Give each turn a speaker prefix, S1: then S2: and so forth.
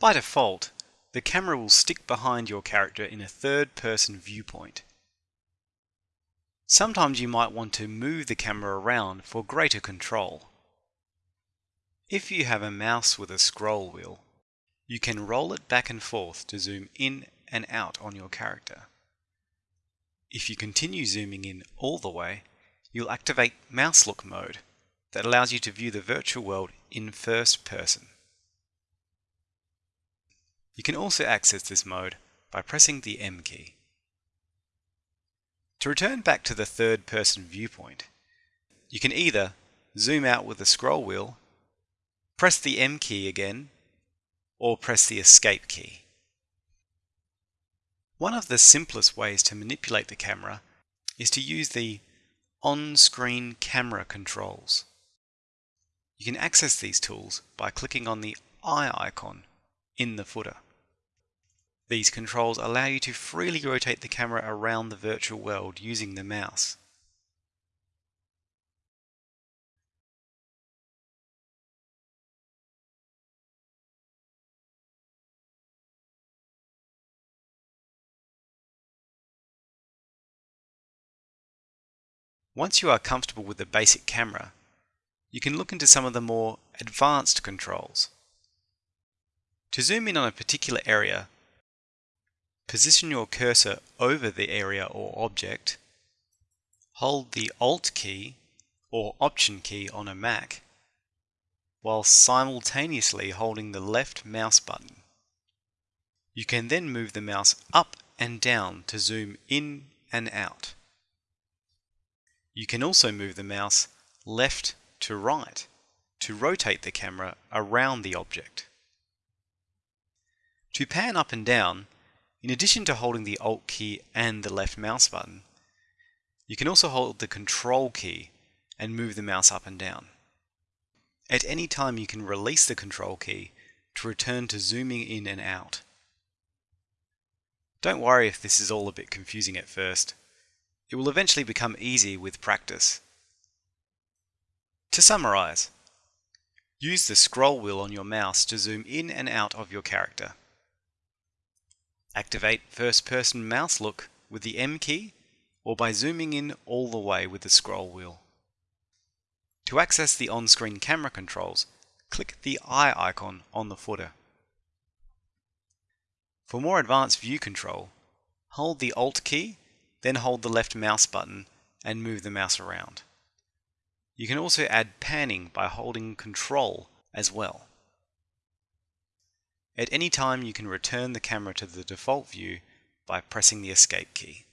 S1: By default, the camera will stick behind your character in a third-person viewpoint. Sometimes you might want to move the camera around for greater control. If you have a mouse with a scroll wheel, you can roll it back and forth to zoom in and out on your character. If you continue zooming in all the way, you'll activate Mouse Look mode that allows you to view the virtual world in first person. You can also access this mode by pressing the M key. To return back to the third person viewpoint, you can either zoom out with the scroll wheel, press the M key again, or press the escape key. One of the simplest ways to manipulate the camera is to use the on-screen camera controls. You can access these tools by clicking on the eye icon in the footer. These controls allow you to freely rotate the camera around the virtual world using the mouse. Once you are comfortable with the basic camera, you can look into some of the more advanced controls. To zoom in on a particular area, position your cursor over the area or object, hold the Alt key or Option key on a Mac, while simultaneously holding the left mouse button. You can then move the mouse up and down to zoom in and out. You can also move the mouse left to right to rotate the camera around the object. To pan up and down, in addition to holding the Alt key and the left mouse button, you can also hold the Control key and move the mouse up and down. At any time you can release the Control key to return to zooming in and out. Don't worry if this is all a bit confusing at first. It will eventually become easy with practice. To summarize, use the scroll wheel on your mouse to zoom in and out of your character. Activate first person mouse look with the M key or by zooming in all the way with the scroll wheel. To access the on-screen camera controls, click the eye icon on the footer. For more advanced view control, hold the Alt key then hold the left mouse button and move the mouse around. You can also add panning by holding Control as well. At any time you can return the camera to the default view by pressing the Escape key.